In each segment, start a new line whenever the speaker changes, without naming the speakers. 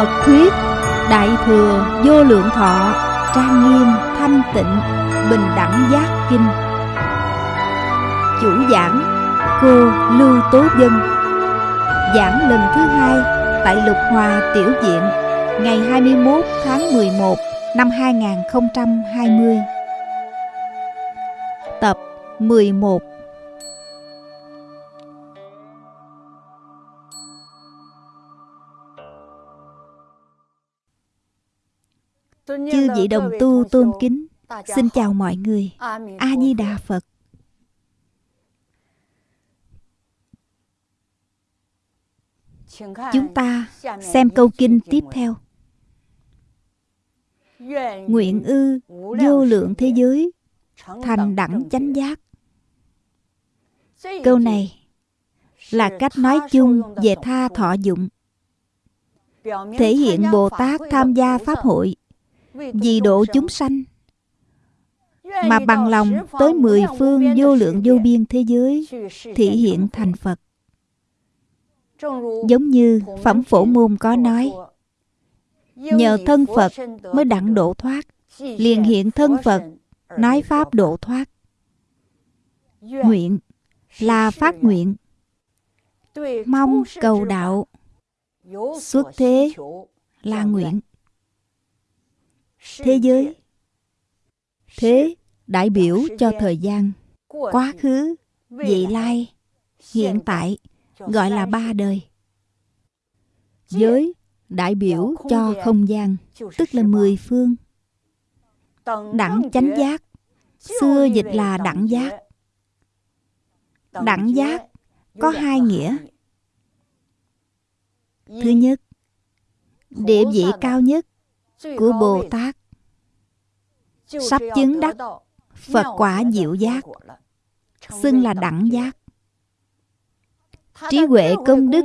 Phật thuyết, Đại thừa vô lượng thọ, Trang nghiêm, thanh tịnh, Bình đẳng giác kinh. Chủ giảng, Cô Lưu Tố Dân. Giảng lần thứ hai Tại Lục Hòa Tiểu Diện Ngày 21 tháng 11 năm 2020 Tập 11 Chư vị đồng tu tôn kính Xin chào mọi người. A Di Đà Phật. Chúng ta xem câu kinh tiếp theo. Nguyện ư vô lượng thế giới Thành đẳng chánh giác. Câu này là cách nói chung về tha thọ dụng Thể hiện Bồ Tát tham gia Pháp hội vì độ chúng sanh. Mà bằng lòng tới mười phương vô lượng vô biên thế giới thị hiện thành Phật. Giống như Phẩm Phổ Môn có nói Nhờ thân Phật mới đặng độ thoát Liền hiện thân Phật Nói Pháp độ thoát. Nguyện là phát nguyện. Mong cầu đạo. Xuất thế là nguyện thế giới. Thế đại biểu cho thời gian. Quá khứ, vị lai, hiện tại, gọi là ba đời. Giới đại biểu cho không gian, tức là mười phương. Đẳng chánh giác. Xưa dịch là đẳng giác. Đẳng giác có hai nghĩa. Thứ nhất, địa vị cao nhất của Bồ Tát sắp chứng đắc, Phật quả diệu giác, xưng là đẳng giác. Trí huệ công đức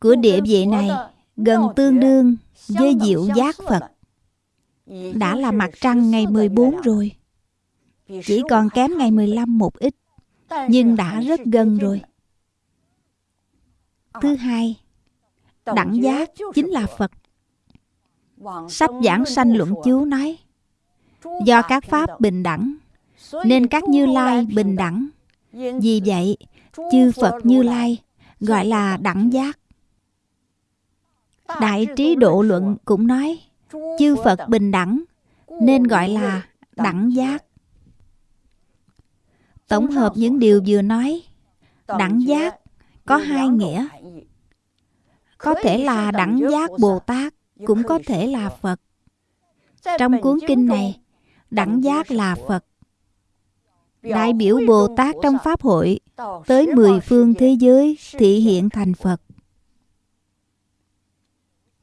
của địa vị này gần tương đương với diệu giác Phật. Đã là mặt trăng ngày 14 rồi. Chỉ còn kém ngày 15 một ít, nhưng đã rất gần rồi. Thứ hai, đẳng giác chính là Phật. Sách giảng sanh luận chú nói Do các pháp bình đẳng Nên các như lai bình đẳng. Vì vậy Chư Phật như lai Gọi là đẳng giác. Đại trí độ luận cũng nói Chư Phật bình đẳng Nên gọi là đẳng giác. Tổng hợp những điều vừa nói Đẳng giác có hai nghĩa. Có thể là đẳng giác Bồ Tát cũng có thể là Phật. Trong cuốn kinh này, đẳng giác là Phật. Đại biểu Bồ Tát trong Pháp hội tới mười phương thế giới thị hiện thành Phật.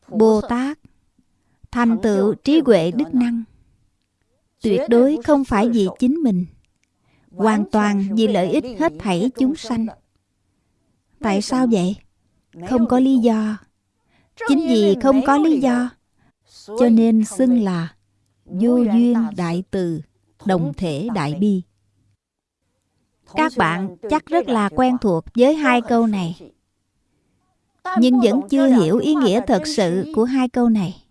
Bồ Tát thành tựu trí huệ đức năng. Tuyệt đối không phải vì chính mình. Hoàn toàn vì lợi ích hết thảy chúng sanh. tại sao vậy? Không có lý do. Chính vì không có lý do Cho nên xưng là Vô duyên đại từ Đồng thể đại bi. Các bạn chắc rất là quen thuộc với hai câu này. Nhưng vẫn chưa hiểu ý nghĩa thật sự của hai câu này.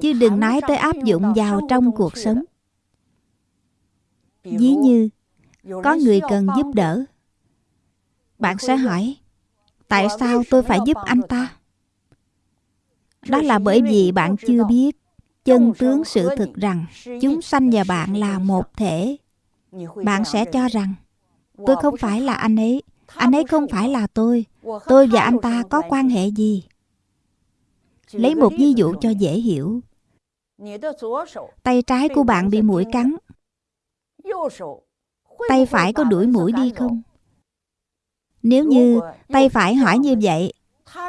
Chứ đừng nói tới áp dụng vào trong cuộc sống. Ví như Có người cần giúp đỡ. Bạn sẽ hỏi Tại sao tôi phải giúp anh ta? Đó là bởi vì bạn chưa biết chân tướng sự thực rằng chúng sanh và bạn là một thể. Bạn sẽ cho rằng tôi không phải là anh ấy, anh ấy không phải là tôi, tôi và anh ta có quan hệ gì? Lấy một ví dụ cho dễ hiểu. Tay trái của bạn bị mũi cắn. Tay phải có đuổi mũi đi không? Nếu như tay phải hỏi như vậy,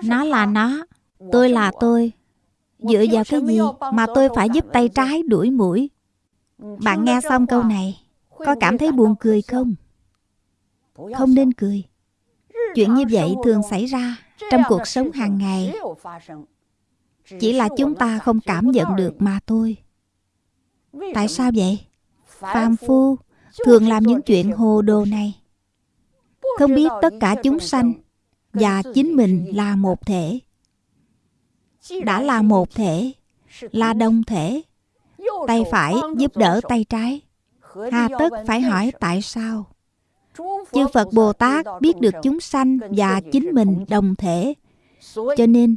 nó là nó, Tôi là tôi Dựa vào cái gì mà tôi phải giúp tay trái đuổi mũi? Bạn nghe xong câu này Có cảm thấy buồn cười không? Không nên cười. Chuyện như vậy thường xảy ra Trong cuộc sống hàng ngày. Chỉ là chúng ta không cảm nhận được mà thôi. Tại sao vậy? Phàm phu. thường làm những chuyện hồ đồ này. Không biết tất cả chúng sanh Và chính mình là một thể đã là một thể, là đồng thể. Tay phải giúp đỡ tay trái. Hà tất phải hỏi tại sao? Chư phật bồ tát biết được chúng sanh và chính mình đồng thể. Cho nên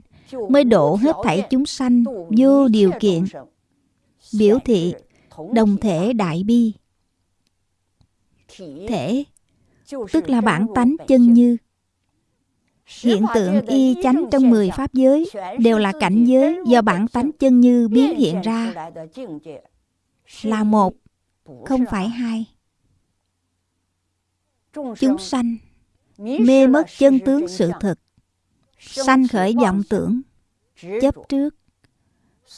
mới độ hết thảy chúng sanh vô điều kiện. Biểu thị đồng thể đại bi. Thể, tức là bản tánh chân như hiện tượng y chánh trong mười pháp giới đều là cảnh giới do bản tánh chân như biến hiện ra. Là một không phải hai. Chúng sanh mê mất chân tướng sự thật sanh khởi vọng tưởng chấp trước.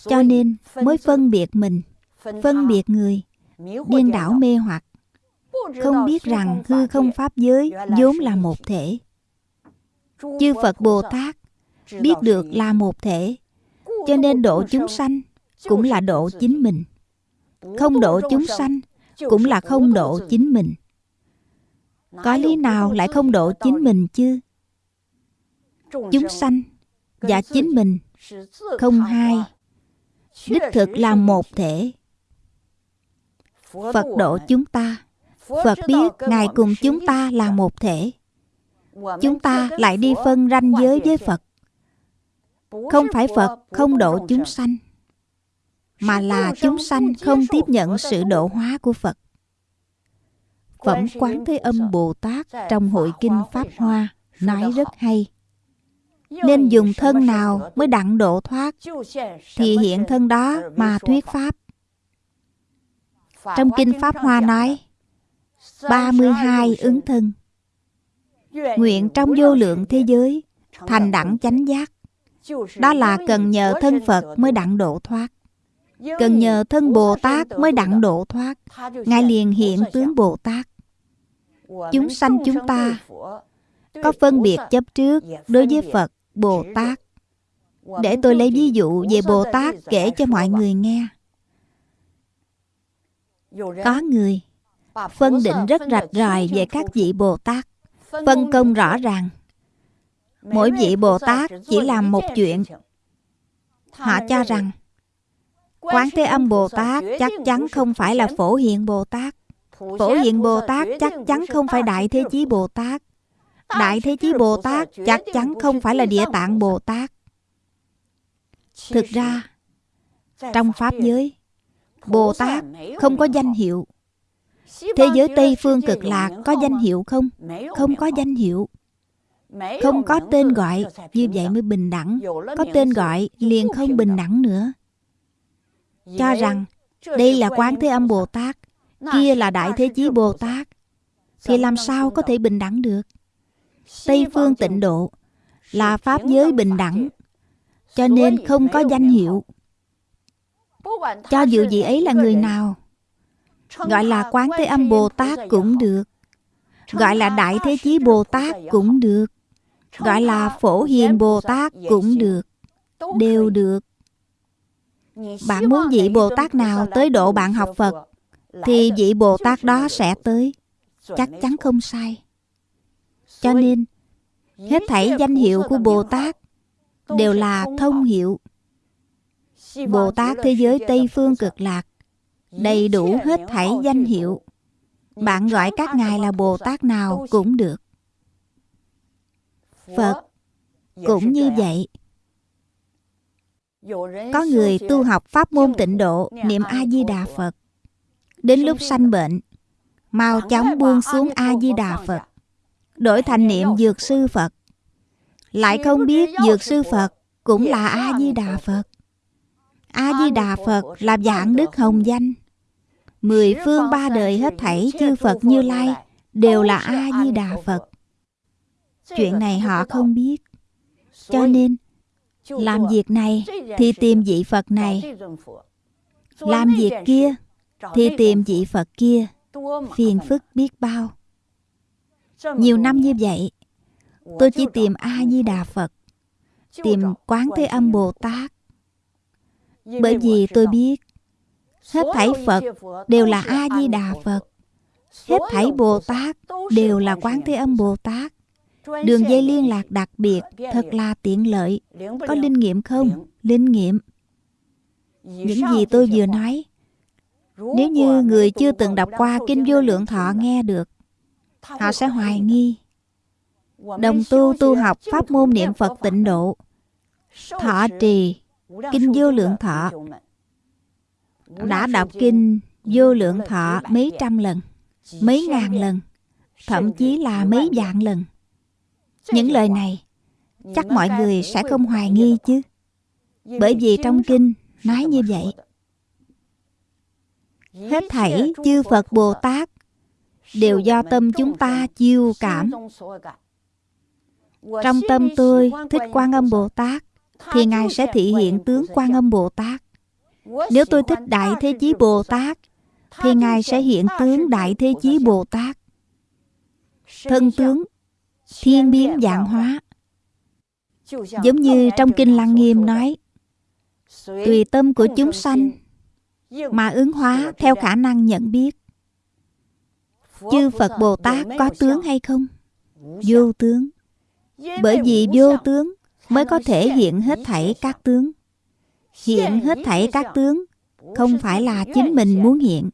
Cho nên mới phân biệt mình phân biệt người điên đảo mê hoặc. Không biết rằng hư không pháp giới vốn là một thể chư phật bồ tát biết được là một thể, cho nên độ chúng sanh cũng là độ chính mình. Không độ chúng sanh cũng là không độ chính mình. Có lý nào lại không độ chính mình chứ? Chúng sanh và chính mình không hai. Đích thực là một thể. Phật độ chúng ta. Phật biết ngài cùng chúng ta là một thể chúng ta lại đi phân ranh giới với phật. Không phải phật không độ chúng sanh, mà là chúng sanh không tiếp nhận sự độ hóa của phật. Phẩm quán thế âm bồ tát trong hội kinh pháp hoa nói rất hay. Nên dùng thân nào mới đặng độ thoát thì hiện thân đó mà thuyết pháp. Trong kinh pháp hoa nói 32 ứng thân nguyện trong vô lượng thế giới, thành đẳng chánh giác. Đó là cần nhờ thân phật mới đặng độ thoát. Cần nhờ thân bồ tát mới đặng độ thoát. Ngài liền hiện tướng bồ tát. Chúng sanh chúng ta có phân biệt chấp trước đối với phật, bồ tát. Để tôi lấy ví dụ về bồ tát kể cho mọi người nghe. Có người phân định rất rạch ròi về các vị bồ tát phân công rõ ràng. Mỗi vị bồ tát chỉ làm một chuyện. họ cho rằng quán thế âm bồ tát chắc chắn không phải là phổ hiện bồ tát. Phổ hiện bồ tát chắc chắn không phải đại thế chí bồ tát. Đại thế chí bồ tát chắc chắn không phải là địa tạng bồ tát. Thực ra trong pháp giới bồ tát không có danh hiệu thế giới tây phương cực lạc có danh hiệu không? không? Có danh hiệu. không có tên gọi. như vậy mới bình đẳng. Có tên gọi liền không bình đẳng nữa. Cho rằng đây là quán thế âm bồ tát. Kia là đại thế chí bồ tát. Thì làm sao có thể bình đẳng được? Tây phương tịnh độ là pháp giới bình đẳng. cho nên không có danh hiệu. cho dù vị ấy là người nào gọi là quán thế âm bồ tát cũng được. Gọi là đại thế chí bồ tát cũng được. Gọi là phổ hiền bồ tát cũng được. đều được. Bạn muốn vị bồ tát nào tới độ bạn học phật thì vị bồ tát đó sẽ tới. Chắc chắn không sai. Cho nên hết thảy danh hiệu của bồ tát đều là thông hiệu. Bồ tát thế giới tây phương cực lạc đầy đủ hết thảy danh hiệu. bạn gọi các ngài là bồ tát nào cũng được. Phật cũng như vậy. Có người tu học pháp môn tịnh độ niệm a di đà phật. Đến lúc sanh bệnh mau chóng buông xuống a di đà phật đổi thành niệm dược sư phật. Lại không biết dược sư phật cũng là a di đà phật. A di đà phật là dạng đức hồng danh mười phương ba đời hết thảy chư phật như lai đều là a di đà phật. Chuyện này họ không biết. Cho nên, làm việc này thì tìm vị phật này. Làm việc kia thì tìm vị phật kia. Phiền phức biết bao. Nhiều năm như vậy, tôi chỉ tìm a di đà phật, tìm quán thế âm bồ tát. Bởi vì tôi biết hết thảy phật đều là a di đà phật. Hết thảy bồ tát đều là quán thế âm bồ tát. Đường dây liên lạc đặc biệt thật là tiện lợi. Có linh nghiệm không? Linh nghiệm. Những gì tôi vừa nói, nếu như người chưa từng đọc qua Kinh Vô Lượng Thọ nghe được, họ sẽ hoài nghi. Đồng tu tu học pháp môn niệm Phật tịnh độ, thọ trì, Kinh Vô Lượng Thọ, đã đọc Kinh Vô Lượng Thọ mấy trăm lần, mấy ngàn lần, thậm chí là mấy vạn lần. Những lời này chắc mọi người sẽ không hoài nghi chứ. Bởi vì trong kinh nói như vậy. Hết thảy chư Phật Bồ Tát đều do tâm chúng ta chiêu cảm. Trong tâm tôi thích Quan Âm Bồ Tát thì Ngài sẽ thị hiện tướng Quan Âm Bồ Tát. Nếu tôi thích Đại Thế Chí Bồ Tát thì Ngài sẽ hiện tướng Đại Thế Chí Bồ Tát. Thân tướng thiên biến dạng hóa. Giống như trong Kinh Lăng Nghiêm nói, tùy tâm của chúng sanh mà ứng hóa theo khả năng nhận biết. Chư Phật Bồ Tát có tướng hay không? Vô tướng. Bởi vì vô tướng mới có thể hiện hết thảy các tướng. Hiện hết thảy các tướng không phải là chính mình muốn hiện,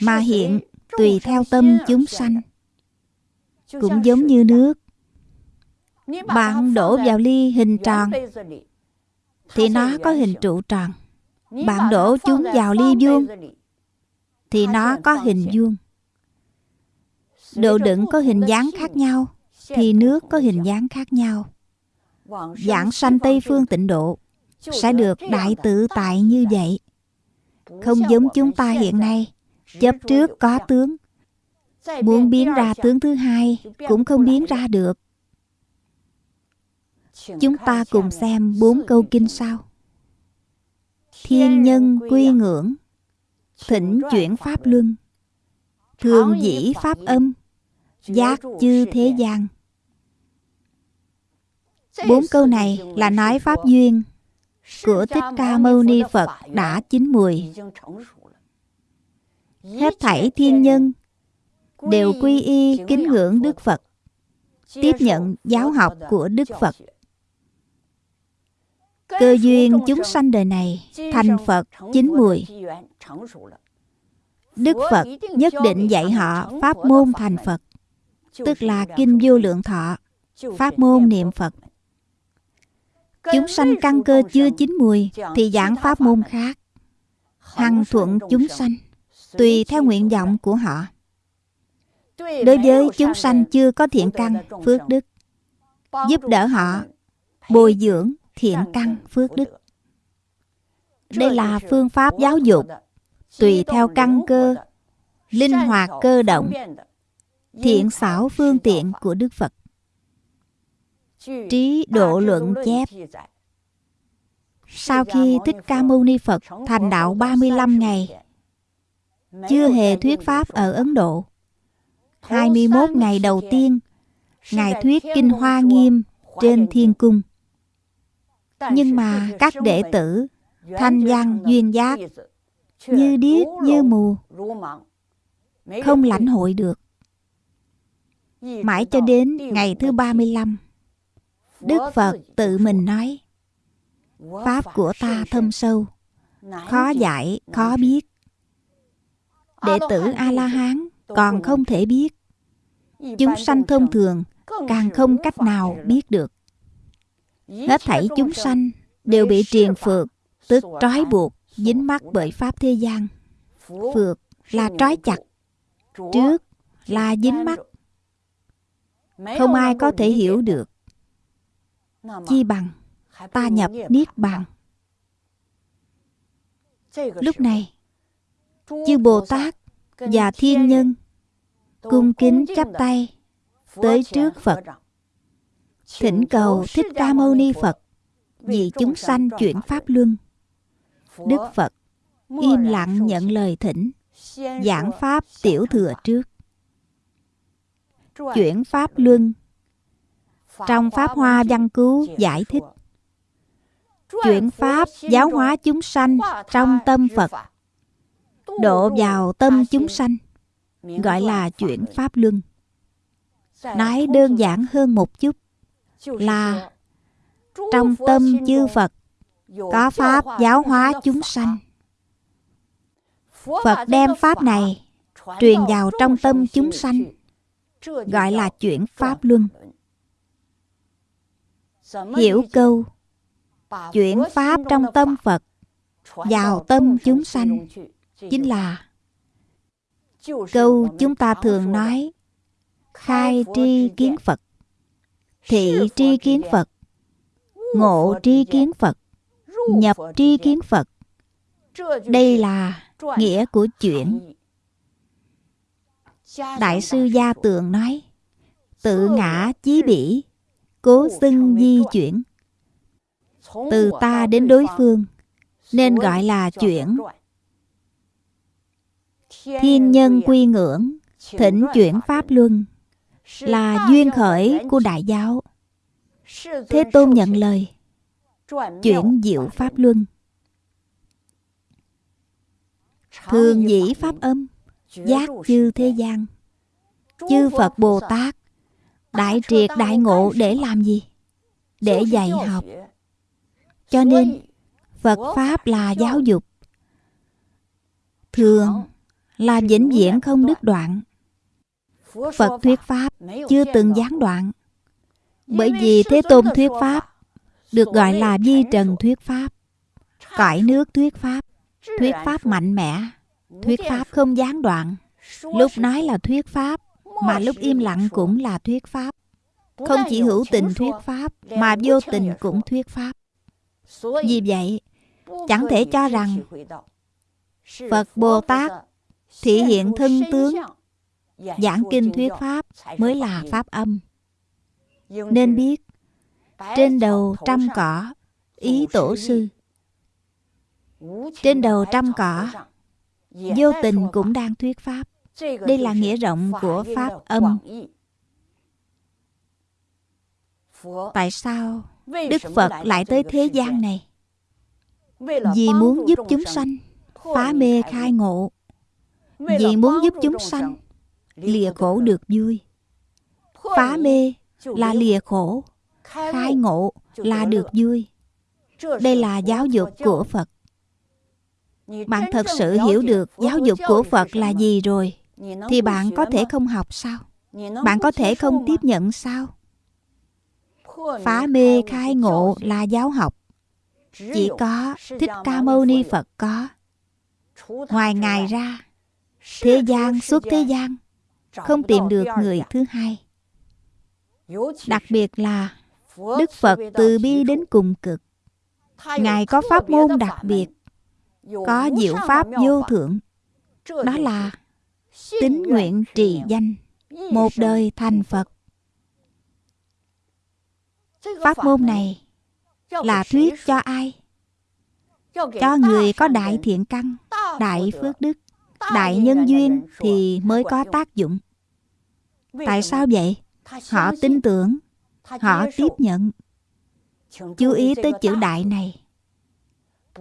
mà hiện tùy theo tâm chúng sanh. Cũng giống như nước. Bạn đổ vào ly hình tròn thì nó có hình trụ tròn. Bạn đổ chúng vào ly vuông thì nó có hình vuông. Độ đựng có hình dáng khác nhau thì nước có hình dáng khác nhau. Giảng sanh Tây Phương tịnh độ sẽ được đại tự tại như vậy. Không giống chúng ta hiện nay, chấp trước có tướng. Muốn biến ra tướng thứ hai cũng không biến ra được. Chúng ta cùng xem bốn câu kinh sau. Thiên nhân quy ngưỡng Thỉnh chuyển pháp luân Thường dĩ pháp âm Giác chư thế gian Bốn câu này là nói pháp duyên của Thích Ca Mâu Ni Phật đã chín mùi. Hết thảy thiên nhân đều quy y kính ngưỡng Đức Phật, tiếp nhận giáo học của Đức Phật. Cơ duyên chúng sanh đời này thành Phật chín mùi. Đức Phật nhất định dạy họ pháp môn thành Phật, tức là Kinh Vô Lượng Thọ, pháp môn niệm Phật. Chúng sanh căn cơ chưa chín mùi thì giảng pháp môn khác. Hằng thuận chúng sanh, tùy theo nguyện vọng của họ. Đối với chúng sanh chưa có thiện căn, phước đức, giúp đỡ họ bồi dưỡng thiện căn phước đức. Đây là phương pháp giáo dục tùy theo căn cơ, linh hoạt cơ động, thiện xảo phương tiện của Đức Phật. Trí độ luận chép. Sau khi Thích Ca Mâu Ni Phật thành đạo 35 ngày, chưa hề thuyết Pháp ở Ấn Độ. 21 ngày đầu tiên, Ngài thuyết Kinh Hoa Nghiêm trên Thiên Cung. Nhưng mà các đệ tử thanh văn duyên giác như điếc như mù không lãnh hội được. Mãi cho đến ngày thứ 35 Đức Phật tự mình nói Pháp của ta thâm sâu Khó giải, khó biết Đệ tử A-la-hán còn không thể biết Chúng sanh thông thường càng không cách nào biết được Hết thảy chúng sanh đều bị triền phược, tức trói buộc, dính mắc bởi pháp thế gian. Phược là trói chặt, trước là dính mắc. Không ai có thể hiểu được. Chi bằng ta nhập niết bàn. Lúc này, chư Bồ Tát và thiên nhân cung kính chắp tay tới trước Phật thỉnh cầu Thích Ca Mâu Ni Phật vì chúng sanh chuyển Pháp Luân. Đức Phật im lặng nhận lời thỉnh, giảng Pháp tiểu thừa trước. Chuyển Pháp Luân trong Pháp Hoa Văn Cứu giải thích Chuyển Pháp giáo hóa chúng sanh trong tâm Phật Độ vào tâm chúng sanh Gọi là chuyển Pháp Luân nói đơn giản hơn một chút là trong tâm chư Phật có Pháp giáo hóa chúng sanh. Phật đem Pháp này truyền vào trong tâm chúng sanh, gọi là chuyển Pháp Luân. Hiểu câu chuyển Pháp trong tâm Phật. Vào tâm chúng sanh. Chính là câu chúng ta thường nói khai tri kiến Phật, thị tri kiến Phật, ngộ tri kiến Phật, nhập tri kiến Phật. Đây là nghĩa của chuyện. Đại sư Gia Tường nói, tự ngã chí bỉ, cố xưng di chuyển. Từ ta đến đối phương, nên gọi là chuyển. Thiên nhân quy ngưỡng, thỉnh chuyển Pháp Luân, là duyên khởi của đại giáo. Thế Tôn nhận lời, chuyển diệu Pháp Luân. Thường dĩ Pháp âm, giác chư thế gian. Chư Phật Bồ Tát, đại triệt đại ngộ để làm gì? Để dạy học. Cho nên, Phật Pháp là giáo dục. Thường là vĩnh viễn không đứt đoạn. Phật thuyết Pháp chưa từng gián đoạn. Bởi vì Thế Tôn thuyết Pháp được gọi là di trần thuyết Pháp, cõi nước thuyết Pháp, thuyết Pháp mạnh mẽ, thuyết Pháp không gián đoạn. Lúc nói là thuyết Pháp, mà lúc im lặng cũng là thuyết Pháp. Không chỉ hữu tình thuyết Pháp, mà vô tình cũng thuyết Pháp. Vì vậy, chẳng thể cho rằng Phật Bồ Tát thể hiện thân tướng giảng kinh thuyết pháp mới là pháp âm nên biết trên đầu trăm cỏ ý tổ sư trên đầu trăm cỏ vô tình cũng đang thuyết pháp đây là nghĩa rộng của pháp âm。tại sao đức phật lại tới thế gian này? vì muốn giúp chúng sanh phá mê khai ngộ. vì muốn giúp chúng sanh lìa khổ được vui. phá mê là lìa khổ khai ngộ là được vui. đây là giáo dục của phật. bạn thật sự hiểu được giáo dục của phật là gì rồi thì bạn có thể không học sao? Bạn có thể không tiếp nhận sao? Phá mê khai ngộ là giáo học. Chỉ có thích ca mâu ni phật có. Ngoài ngài ra thế gian suốt thế gian không tìm được người thứ hai. Đặc biệt là đức phật từ bi đến cùng cực. Ngài có pháp môn đặc biệt có diệu pháp vô thượng đó là tín nguyện trì danh. Một đời thành phật. Pháp môn này là thuyết cho ai? Cho người có đại thiện căn đại phước đức đại nhân duyên thì mới có tác dụng. Tại sao vậy? Họ tin tưởng họ tiếp nhận. Chú ý tới chữ đại này.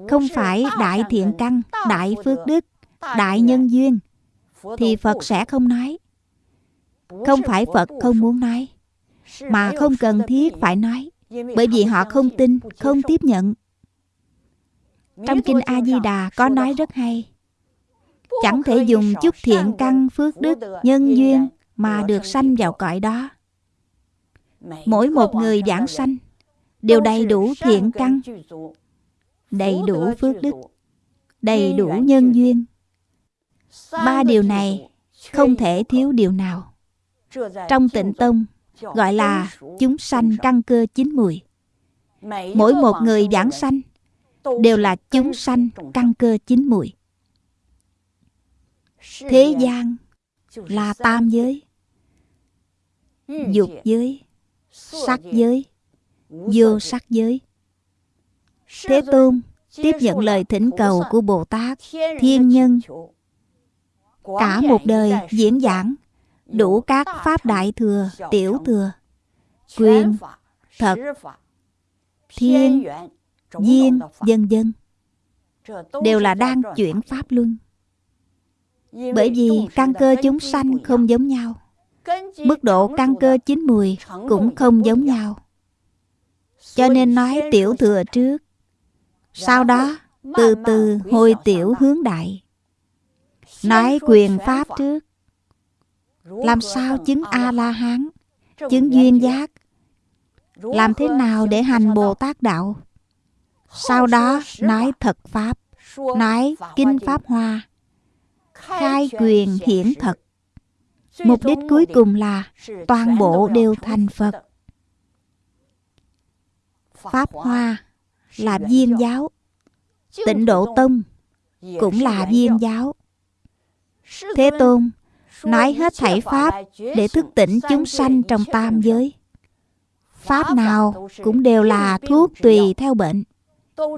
Không phải đại thiện căn đại phước đức đại nhân duyên thì phật sẽ không nói. Không phải phật không muốn nói, mà không cần thiết phải nói, bởi vì họ không tin, không tiếp nhận. Trong kinh a di đà có nói rất hay, chẳng thể dùng chút thiện căn phước đức, nhân duyên mà được sanh vào cõi đó. Mỗi một người giảng sanh đều đầy đủ thiện căn, đầy đủ phước đức, đầy đủ nhân duyên ba điều này không thể thiếu điều nào. trong tịnh tông gọi là chúng sanh căn cơ chín mùi. Mỗi một người giảng sanh đều là chúng sanh căn cơ chín mùi. Thế gian là tam giới dục giới sắc giới vô sắc giới. Thế tôn tiếp nhận lời thỉnh cầu của bồ tát thiên nhân cả một đời diễn giảng đủ các pháp đại thừa tiểu thừa quyền thật thiên duyên dân dân. Đều là đang chuyển pháp luân. Bởi vì căn cơ chúng sanh không giống nhau. Mức độ căn cơ chín mùi cũng không giống nhau. Cho nên nói tiểu thừa trước, sau đó từ từ hồi tiểu hướng đại. Nói quyền pháp trước, làm sao chứng A-la-hán, chứng duyên giác, làm thế nào để hành Bồ Tát Đạo. Sau đó nói thật Pháp, nói Kinh Pháp Hoa, khai quyền hiển thật. Mục đích cuối cùng là toàn bộ đều thành Phật. Pháp Hoa là viên giáo, tịnh độ tông cũng là viên giáo. Thế Tôn nói hết thảy Pháp để thức tỉnh chúng sanh trong tam giới. Pháp nào cũng đều là thuốc tùy theo bệnh,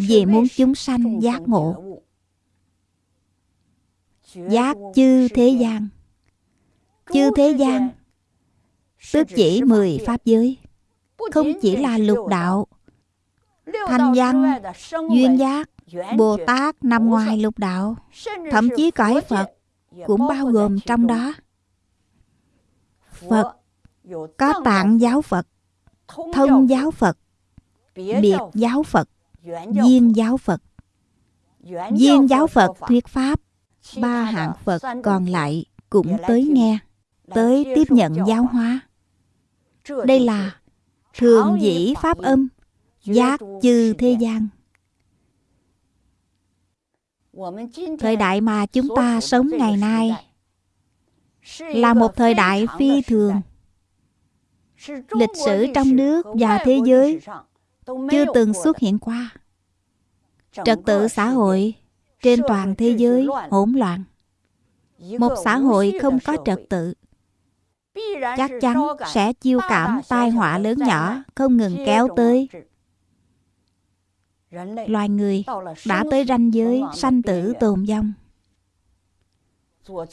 vì muốn chúng sanh giác ngộ. Giác chư thế gian Chư thế gian Tức chỉ mười pháp giới Không chỉ là lục đạo Thanh văn Duyên giác Bồ Tát nằm ngoài lục đạo Thậm chí cõi Phật Cũng bao gồm trong đó Phật Có tạng giáo Phật Thông giáo Phật Biệt giáo Phật Duyên giáo Phật. Duyên giáo Phật thuyết Pháp Ba hạng Phật còn lại cũng tới nghe Tới tiếp nhận giáo hóa. Đây là thường dĩ Pháp âm Giác chư thế gian Thời đại mà chúng ta sống ngày nay Là một thời đại phi thường. Lịch sử trong nước và thế giới Chưa từng xuất hiện qua. Trật tự xã hội trên toàn thế giới hỗn loạn. Một xã hội không có trật tự. Chắc chắn sẽ chiêu cảm tai họa lớn nhỏ không ngừng kéo tới loài người đã tới ranh giới sanh tử tồn vong.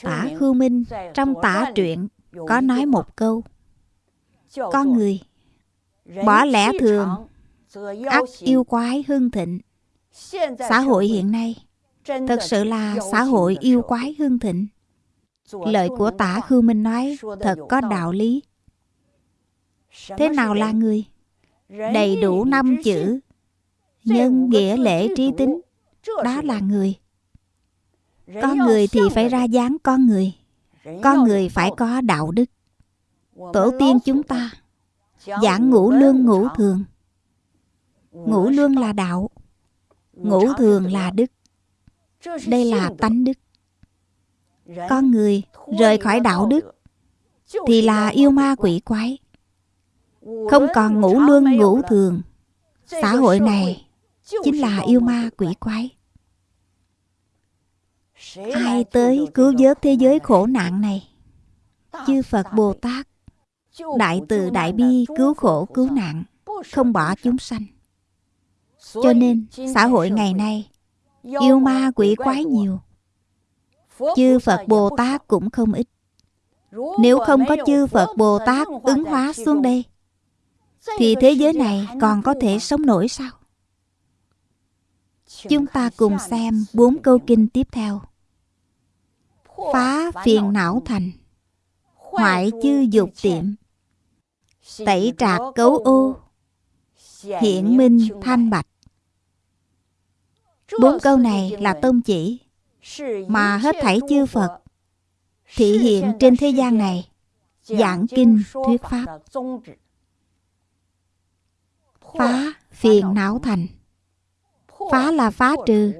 Tả khưu minh trong tả truyện có nói một câu con người bỏ lẽ thường ắt yêu quái hưng thịnh. Xã hội hiện nay thật sự là xã hội yêu quái hưng thịnh. Lời của tả khưu minh nói thật có đạo lý. Thế nào là người đầy đủ năm chữ nhân nghĩa lễ trí tính đó là người. Con người thì phải ra dáng con người. Con người phải có đạo đức. Tổ tiên chúng ta giảng ngũ lương ngũ thường. Ngũ lương là đạo ngũ thường là đức. Đây là tánh đức. Con người rời khỏi đạo đức thì là yêu ma quỷ quái. Không còn ngũ lương ngũ thường. xã hội này chính là yêu ma quỷ quái. ai tới cứu vớt thế giới khổ nạn này? Chư phật bồ tát đại từ đại bi cứu khổ cứu nạn không bỏ chúng sanh. Cho nên xã hội ngày nay yêu ma quỷ quái nhiều. Chư phật bồ tát cũng không ít. Nếu không có chư phật bồ tát ứng hóa xuống đây thì thế giới này còn có thể sống nổi sao chúng ta cùng xem bốn câu kinh tiếp theo. Phá phiền não thành, hoại chư dục tiệm. Tẩy trạc cấu ô, hiện minh thanh bạch. Bốn câu này là tôn chỉ mà hết thảy chư phật thị hiện trên thế gian này giảng kinh thuyết pháp. Phá phiền não thành phá là phá trừ.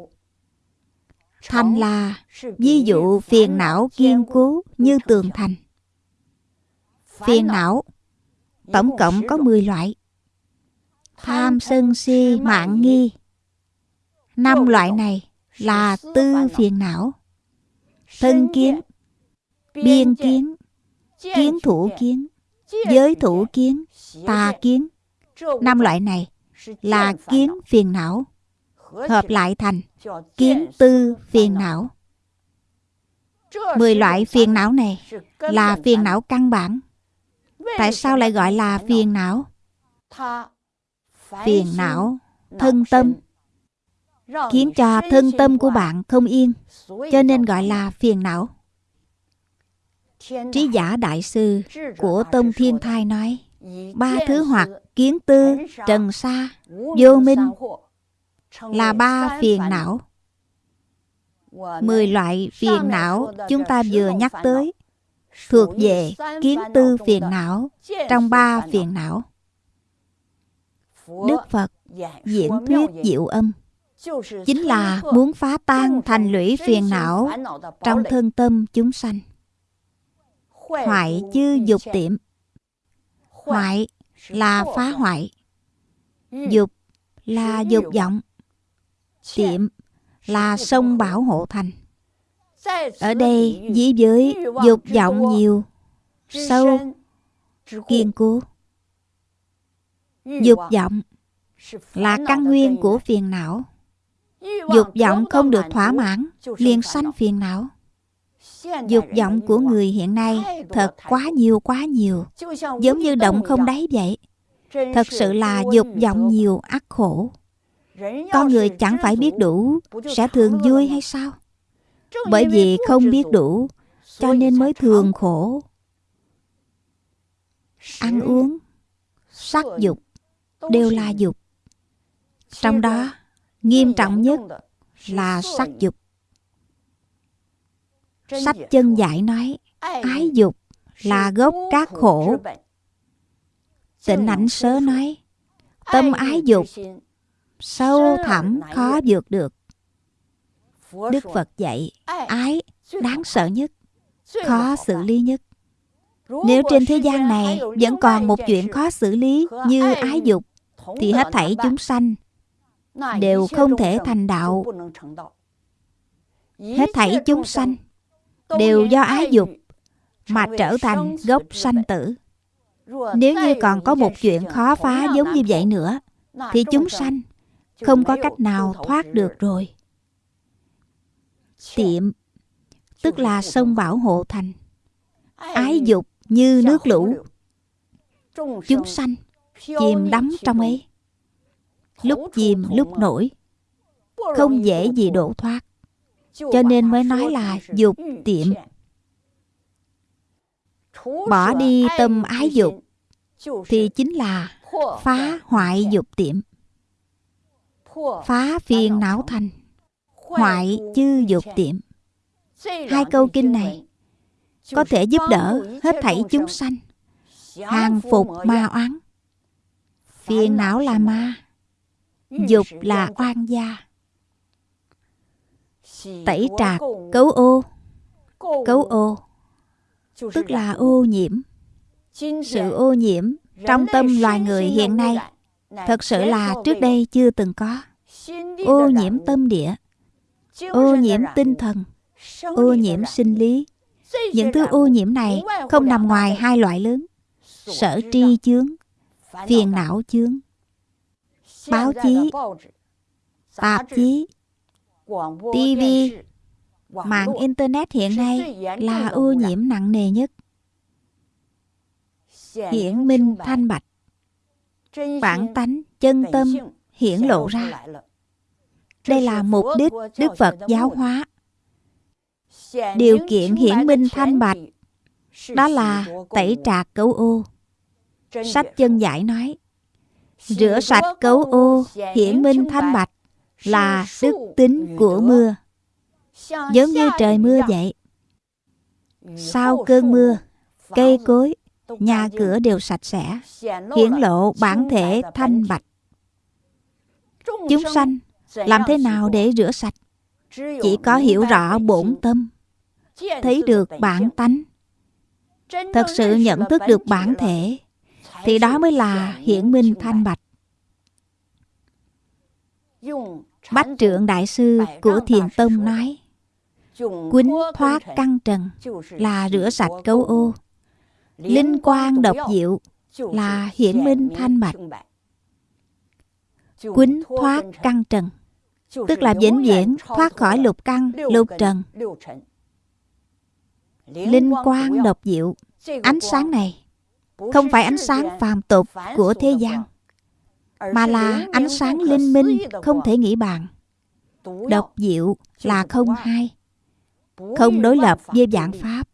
thành là ví dụ phiền não kiên cố như tường thành. phiền não tổng cộng có 10 loại. tham sân si mạng nghi. Năm loại này là tư phiền não thân kiến biên kiến kiến thủ kiến giới thủ kiến tà kiến. năm loại này là kiến phiền não hợp lại thành kiến tư phiền não. mười loại phiền não này là phiền não căn bản. tại sao lại gọi là phiền não? phiền não thân tâm. khiến cho thân tâm của bạn không yên cho nên gọi là phiền não. Trí giả đại sư của Tông Thiên Thai nói Ba thứ hoặc kiến tư, trần sa, vô minh là ba phiền não. Mười loại phiền não chúng ta vừa nhắc tới thuộc về kiến tư phiền não trong ba phiền não. Đức Phật diễn thuyết diệu âm chính là muốn phá tan thành lũy phiền não trong thân tâm chúng sanh. Hoại chư dục tiệm. Hoại là phá hoại Dục là dục vọng Tiệm là sông bảo hộ thành. Ở đây dĩ giới dục vọng nhiều, Sâu Kiên cố. Dục vọng là căn nguyên của phiền não. Dục vọng không được thỏa mãn, liền sanh phiền não. Dục vọng của người hiện nay thật quá nhiều quá nhiều. Giống như động không đáy vậy. Thật sự là dục vọng nhiều, ác khổ. Con người chẳng phải biết đủ Sẽ thường vui hay sao? Bởi vì không biết đủ Cho nên mới thường khổ. Ăn uống Sắc dục Đều là dục. Trong đó Nghiêm trọng nhất là sắc dục. Sách chân giải nói Ái dục là gốc các khổ Tịnh ảnh sớ nói Tâm ái dục Sâu thẳm khó vượt được. Đức Phật dạy Ái đáng sợ nhất Khó xử lý nhất. Nếu trên thế gian này Vẫn còn một chuyện khó xử lý Như ái dục Thì hết thảy chúng sanh Đều không thể thành đạo. Hết thảy chúng sanh đều do ái dục mà trở thành gốc sanh tử. Nếu như còn có một chuyện khó phá giống như vậy nữa, thì chúng sanh không có cách nào thoát được rồi. Tiệm, tức là sông bảo hộ thành. Ái dục như nước lũ. Chúng sanh chìm đắm trong ấy. Lúc chìm lúc nổi. Không dễ gì đổ thoát. Cho nên mới nói là dục tiệm. bỏ đi tâm ái dục thì chính là phá hoại dục tiệm phá phiền não thành. Hoại chư dục tiệm. Hai câu kinh này có thể giúp đỡ hết thảy chúng sanh. Hàng phục ma oán. Phiền não là ma. dục là oan gia. tẩy trạc cấu ô. cấu ô. Tức là ô nhiễm. Sự ô nhiễm trong tâm loài người hiện nay thật sự là trước đây chưa từng có ô nhiễm tâm địa. Ô nhiễm tinh thần. Ô nhiễm sinh lý. những thứ ô nhiễm này không nằm ngoài hai loại lớn. Sở tri chướng phiền não chướng. Báo chí tạp chí TV, mạng Internet hiện nay là ô nhiễm nặng nề nhất. Hiển minh thanh bạch, bản tánh, chân tâm hiển lộ ra. Đây là mục đích Đức Phật giáo hóa. Điều kiện hiển minh thanh bạch đó là tẩy trạc cấu ô. Sách chân giải nói, rửa sạch cấu ô, hiển minh thanh bạch là đức tính của mưa giống như trời mưa vậy. Sau cơn mưa cây cối nhà cửa đều sạch sẽ hiển lộ bản thể thanh bạch. Chúng sanh làm thế nào để rửa sạch? Chỉ có hiểu rõ bổn tâm, thấy được bản tánh. Thật sự nhận thức được bản thể, thì đó mới là hiển minh thanh bạch. Bách trượng đại sư của Thiền Tông nói, Quýnh thoát căn trần là rửa sạch cấu ô. Linh quang độc diệu là hiển minh thanh bạch. Quýnh thoát căn trần Tức là vĩnh viễn thoát khỏi lục căn, lục trần. Linh quang độc diệu. Ánh sáng này Không phải ánh sáng phàm tục của thế gian mà là ánh sáng linh minh không thể nghĩ bàn. Độc diệu là không hai. Không đối lập với dạng pháp.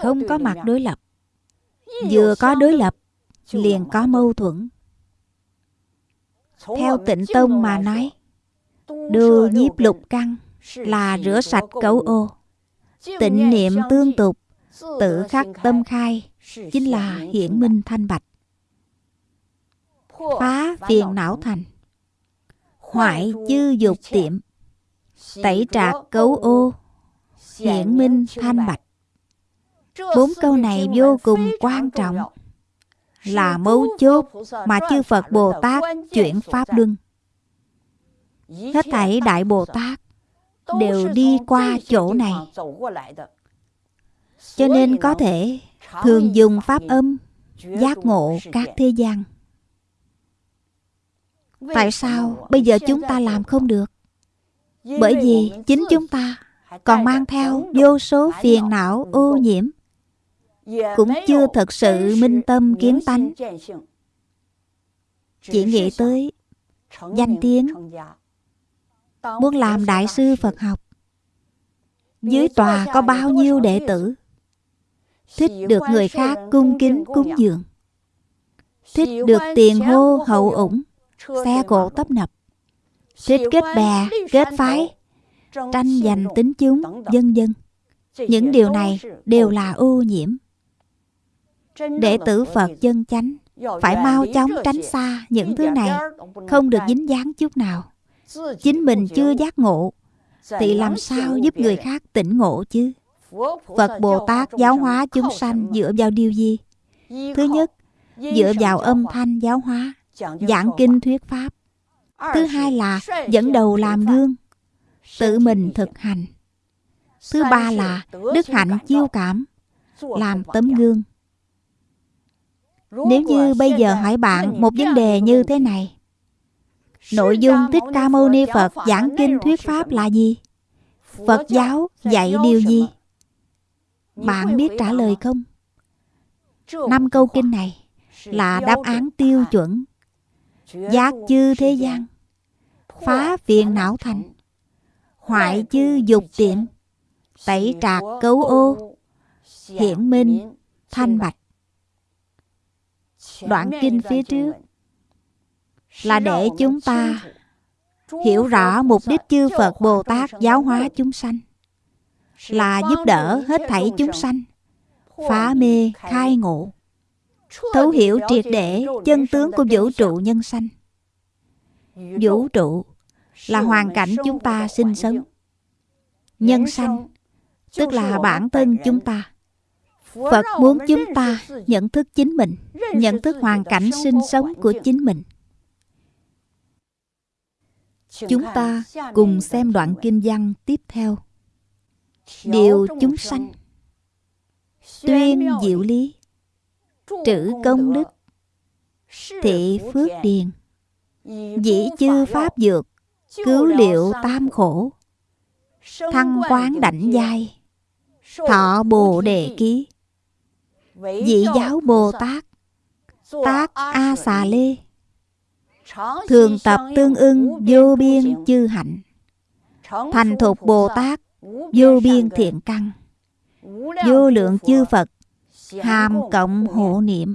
Không có mặt đối lập. Vừa có đối lập Liền có mâu thuẫn. Theo tịnh tông mà nói Đưa nhiếp lục căn Là rửa sạch cấu ô. Tịnh niệm tương tục Tự khắc tâm khai Chính là hiển minh thanh bạch. Phá phiền não thành Hoại chư dục tiệm Tẩy trạc cấu ô Hiển minh thanh bạch. Bốn câu này vô cùng quan trọng. Là mấu chốt mà chư Phật Bồ Tát chuyển Pháp Luân Hết thảy Đại Bồ Tát đều đi qua chỗ này. Cho nên có thể thường dùng Pháp âm giác ngộ các thế gian. Tại sao bây giờ chúng ta làm không được? Bởi vì chính chúng ta còn mang theo vô số phiền não ô nhiễm. Cũng chưa thật sự minh tâm kiến tánh. chỉ nghĩ tới danh tiếng muốn làm đại sư phật học. Dưới tòa có bao nhiêu đệ tử? Thích được người khác cung kính cúng dường. Thích được tiền hô hậu ủng xe cộ tấp nập. Thích kết bè kết phái tranh giành tính chúng dân dân. Những điều này đều là ô nhiễm. Đệ tử phật chân chánh phải mau chóng tránh xa những thứ này không được dính dáng chút nào chính mình chưa giác ngộ thì làm sao giúp người khác tỉnh ngộ chứ? Phật bồ tát giáo hóa chúng sanh dựa vào điều gì? Thứ nhất dựa vào âm thanh giáo hóa giảng kinh thuyết pháp. Thứ hai là dẫn đầu làm gương tự mình thực hành. Thứ ba là đức hạnh chiêu cảm làm tấm gương. nếu như bây giờ hỏi bạn một vấn đề như thế này nội dung thích ca mâu ni phật giảng kinh thuyết pháp là gì? Phật giáo dạy điều gì? bạn biết trả lời không? Năm câu kinh này là đáp án tiêu chuẩn giác chư thế gian phá phiền não thành hoại chư dục tiệm tẩy trạc cấu ô hiển minh thanh bạch. Đoạn kinh phía trước là để chúng ta hiểu rõ mục đích chư Phật Bồ Tát giáo hóa chúng sanh, là giúp đỡ hết thảy chúng sanh, phá mê, khai ngộ, thấu hiểu triệt để chân tướng của vũ trụ nhân sanh. Vũ trụ là hoàn cảnh chúng ta sinh sống, nhân sanh, tức là bản thân chúng ta. Phật muốn chúng ta nhận thức chính mình, nhận thức hoàn cảnh sinh sống của chính mình chúng ta cùng xem đoạn kinh văn tiếp theo. Điều chúng sanh. Tuyên diệu lý. Trữ công đức. Thị phước điền. Dĩ chư pháp dược. Cứu liệu tam khổ. Thăng quán đảnh giai. Thọ bồ đề ký. Dị giáo bồ tát. Tác a xà lê thường tập tương ưng vô biên chư hạnh. Thành thục bồ tát vô biên thiện căn vô lượng chư phật hàm cộng hộ niệm.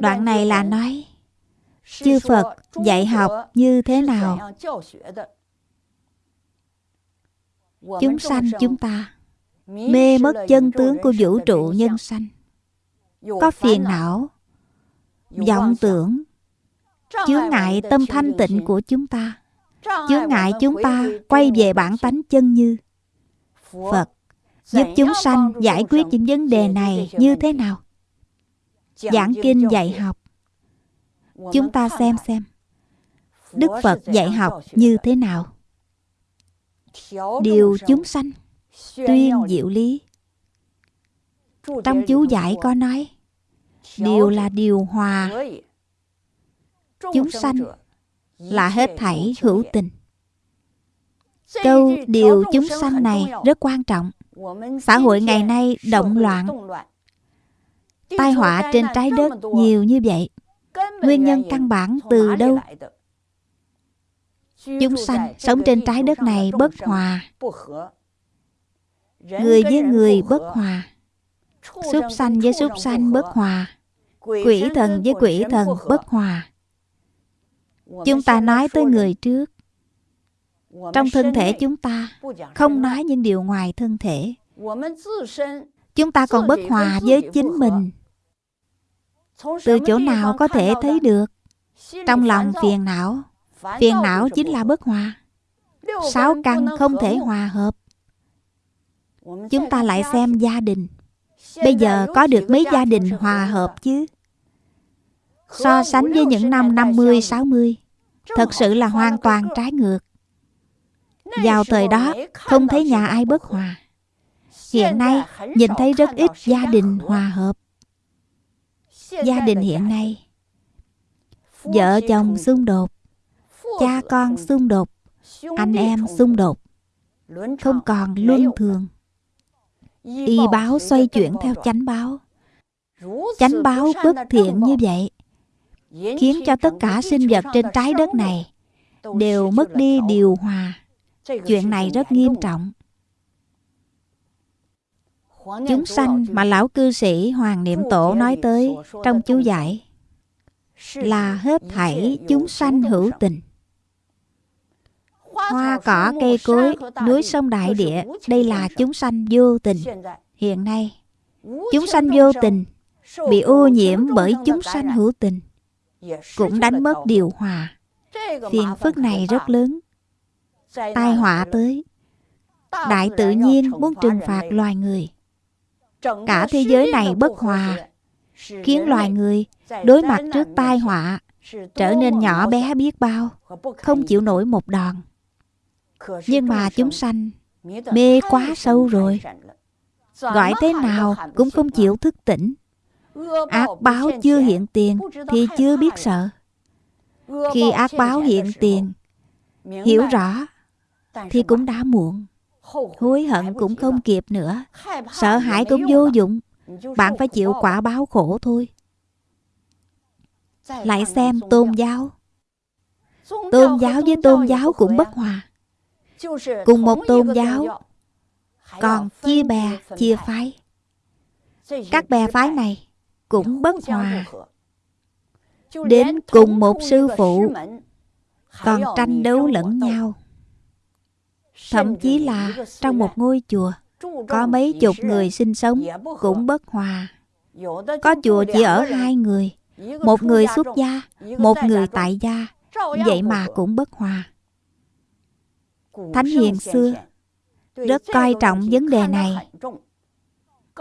Đoạn này là nói chư phật dạy học như thế nào? chúng sanh chúng ta mê mất chân tướng của vũ trụ nhân sanh. có phiền não vọng tưởng chướng ngại tâm thanh tịnh của chúng ta. Chướng ngại chúng ta quay về bản tánh chân như phật giúp chúng sanh giải quyết những vấn đề này như thế nào? Giảng kinh dạy học. Chúng ta xem xem. Đức phật dạy học như thế nào? Điều chúng sanh tuyên diệu lý. Trong chú giải có nói điều là điều hòa chúng sanh là hết thảy hữu tình. Câu điều chúng sanh này rất quan trọng. xã hội ngày nay động loạn. tai họa trên trái đất nhiều như vậy. Nguyên nhân căn bản từ đâu? chúng sanh sống trên trái đất này bất hòa. Người với người bất hòa. Súc sanh với súc sanh bất hòa. Quỷ thần với quỷ thần bất hòa Chúng ta nói tới người trước Trong thân thể chúng ta Không nói những điều ngoài thân thể Chúng ta còn bất hòa với chính mình Từ chỗ nào có thể thấy được Trong lòng phiền não Phiền não chính là bất hòa Sáu căn không thể hòa hợp Chúng ta lại xem gia đình Bây giờ có được mấy gia đình hòa hợp chứ So sánh với những năm 50, 60 Thật sự là hoàn toàn trái ngược. Vào thời đó không thấy nhà ai bất hòa. Hiện nay nhìn thấy rất ít gia đình hòa hợp. Gia đình hiện nay Vợ chồng xung đột Cha con xung đột Anh em xung đột. Không còn luân thường. Y báo xoay chuyển theo chánh báo. Chánh báo bất thiện như vậy Khiến cho tất cả sinh vật trên trái đất này Đều mất đi điều hòa. Chuyện này rất nghiêm trọng. Chúng sanh mà lão cư sĩ Hoàng Niệm Tổ nói tới trong chú giải là hết thảy chúng sanh hữu tình. Hoa cỏ cây cối, núi sông đại địa, đây là chúng sanh vô tình. Hiện nay, chúng sanh vô tình bị ô nhiễm bởi chúng sanh hữu tình, cũng đánh mất điều hòa. Phiền phức này rất lớn. Tai họa tới, đại tự nhiên muốn trừng phạt loài người. Cả thế giới này bất hòa, khiến loài người đối mặt trước tai họa trở nên nhỏ bé biết bao, không chịu nổi một đòn. Nhưng mà chúng sanh mê quá sâu rồi. Gọi thế nào cũng không chịu thức tỉnh. Ác báo chưa hiện tiền thì chưa biết sợ. Khi ác báo hiện tiền, hiểu rõ thì cũng đã muộn. Hối hận cũng không kịp nữa. Sợ hãi cũng vô dụng. Bạn phải chịu quả báo khổ thôi. Lại xem tôn giáo. Tôn giáo với tôn giáo cũng bất hòa. Cùng một tôn giáo còn chia bè, chia phái. Các bè phái này cũng bất hòa. Đến cùng một sư phụ còn tranh đấu lẫn nhau. Thậm chí là trong một ngôi chùa có mấy chục người sinh sống cũng bất hòa. Có chùa chỉ ở hai người, một người xuất gia, một người tại gia, vậy mà cũng bất hòa. Thánh hiền xưa rất coi trọng vấn đề này.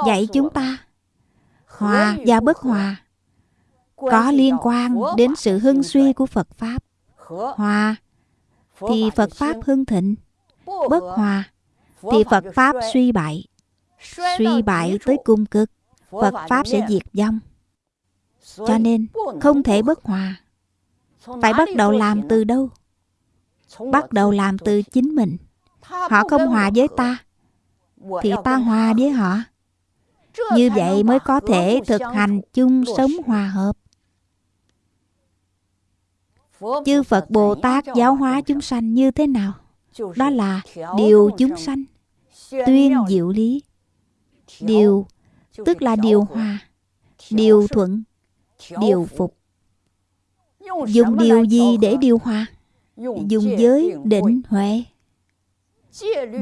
Dạy chúng ta hòa và bất hòa có liên quan đến sự hưng suy của Phật Pháp. Hòa thì Phật Pháp hưng thịnh, bất hòa thì Phật Pháp suy bại. Suy bại tới cung cực, Phật Pháp sẽ diệt vong. Cho nên không thể bất hòa. Phải bắt đầu làm từ đâu? Bắt đầu làm từ chính mình. Họ không hòa với ta, thì ta hòa với họ. Như vậy mới có thể thực hành chung sống hòa hợp. Chư Phật Bồ Tát giáo hóa chúng sanh như thế nào? Đó là điều chúng sanh, tuyên diệu lý. Điều tức là điều hòa, điều thuận, điều phục. Dùng điều gì để điều hòa? Dùng giới định huệ.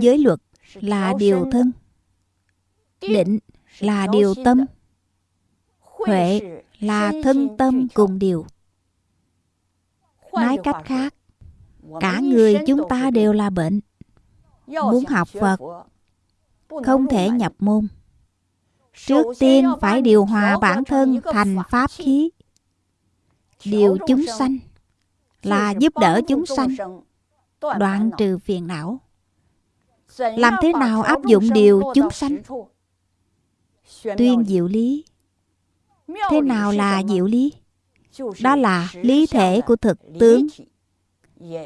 Giới luật là điều thân. Định là điều tâm. Huệ là thân tâm cùng điều. Nói cách khác, cả người chúng ta đều là bệnh. Muốn học Phật, không thể nhập môn. Trước tiên phải điều hòa bản thân thành pháp khí. Điều chúng sanh là giúp đỡ chúng sanh, đoạn trừ phiền não. Làm thế nào áp dụng điều chúng sanh? Tuyên diệu lý. Thế nào là diệu lý? Đó là lý thể của thực tướng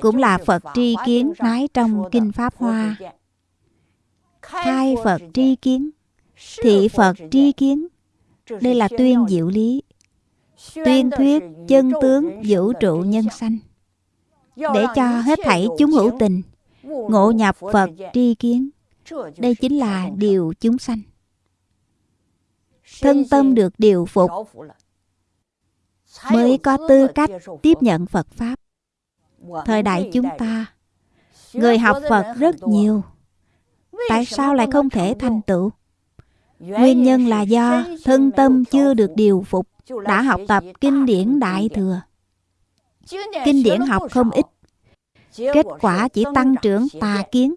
Cũng là Phật tri kiến nói trong Kinh Pháp Hoa. Khai Phật tri kiến Thị Phật tri kiến. Đây là tuyên diệu lý. Tuyên thuyết chân tướng vũ trụ nhân sanh Để cho hết thảy chúng hữu tình Ngộ nhập Phật tri kiến. Đây chính là điều chúng sanh. Thân tâm được điều phục mới có tư cách tiếp nhận Phật Pháp. Thời đại chúng ta, người học Phật rất nhiều. Tại sao lại không thể thành tựu? Nguyên nhân là do thân tâm chưa được điều phục, đã học tập kinh điển Đại Thừa. Kinh điển học không ít, kết quả chỉ tăng trưởng tà kiến,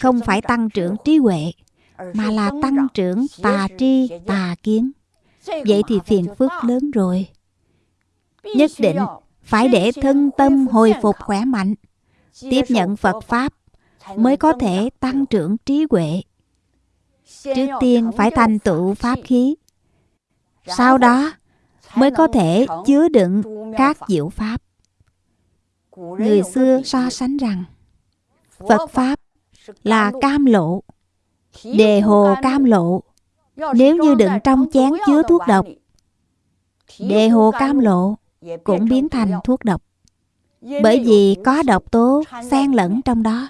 không phải tăng trưởng trí huệ, mà là tăng trưởng tà tri, tà kiến. Vậy thì phiền phức lớn rồi. Nhất định phải để thân tâm hồi phục khỏe mạnh, tiếp nhận Phật Pháp mới có thể tăng trưởng trí huệ. Trước tiên phải thành tựu pháp khí, sau đó mới có thể chứa đựng các diệu pháp. Người xưa so sánh rằng Phật Pháp là cam lộ, đề hồ cam lộ. Nếu như đựng trong chén chứa thuốc độc, đề hồ cam lộ cũng biến thành thuốc độc. Bởi vì có độc tố xen lẫn trong đó.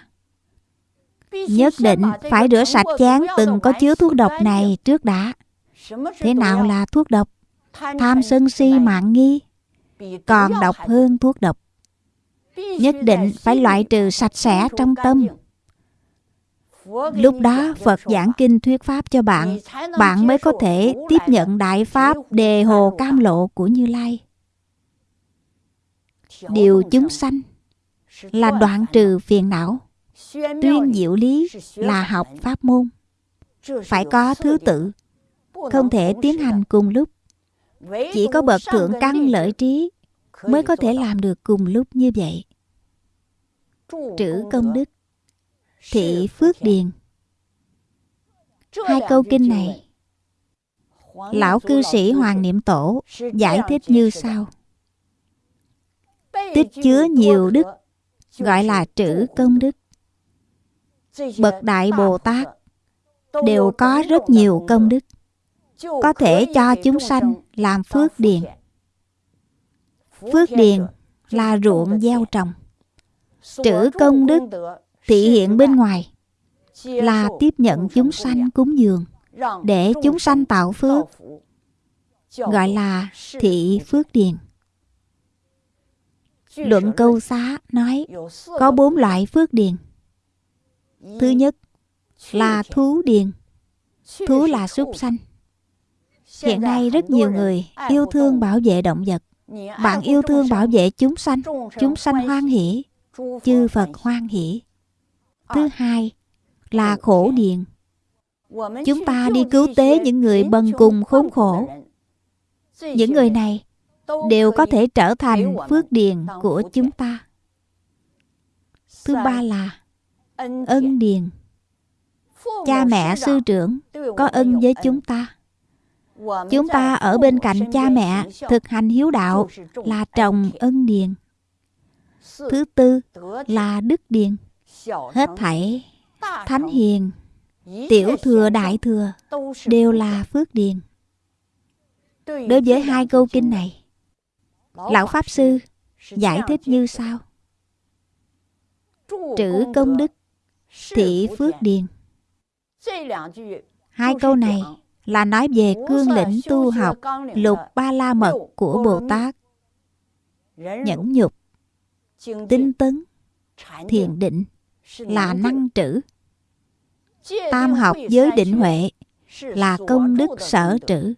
Nhất định phải rửa sạch chén từng có chứa thuốc độc này trước đã. Thế nào là thuốc độc? Tham sân si mạng nghi còn độc hơn thuốc độc. Nhất định phải loại trừ sạch sẽ trong tâm. Lúc đó Phật giảng kinh thuyết pháp cho bạn, bạn mới có thể tiếp nhận đại pháp đề hồ cam lộ của Như Lai. Điều chúng sanh là đoạn trừ phiền não. Tuyên diệu lý là học pháp môn. Phải có thứ tự, không thể tiến hành cùng lúc. Chỉ có bậc thượng căn lợi trí mới có thể làm được cùng lúc như vậy. Trữ công đức, thị phước điền. Hai câu kinh này, Lão cư sĩ Hoàng Niệm Tổ giải thích như sau. Tích chứa nhiều đức, gọi là trữ công đức. Bậc Đại Bồ Tát đều có rất nhiều công đức có thể cho chúng sanh làm phước điền. Phước điền là ruộng gieo trồng. Trữ công đức thị hiện bên ngoài là tiếp nhận chúng sanh cúng dường để chúng sanh tạo phước gọi là thị phước điền. Luận câu xá nói có bốn loại phước điền. Thứ nhất là thú điền. Thú là súc sanh. Hiện nay rất nhiều người yêu thương bảo vệ động vật. Bạn yêu thương bảo vệ chúng sanh, chúng sanh hoan hỷ, chư Phật hoan hỷ. Thứ hai là khổ điền. Chúng ta đi cứu tế những người bần cùng khốn khổ. Những người này đều có thể trở thành phước điền của chúng ta. Thứ ba là ân điền. Cha mẹ sư trưởng có ân với chúng ta Chúng ta ở bên cạnh cha mẹ thực hành hiếu đạo là trồng ân điền. Thứ tư là đức điền. Hết thảy thánh hiền, tiểu thừa đại thừa đều là phước điền. Đối với hai câu kinh này, Lão Pháp Sư giải thích như sau. Trữ công đức, thị phước điền. Hai câu này là nói về cương lĩnh tu học lục ba la mật của Bồ Tát. Nhẫn nhục, tinh tấn, thiền định là năng trữ. Tam học giới định huệ là công đức sở trữ.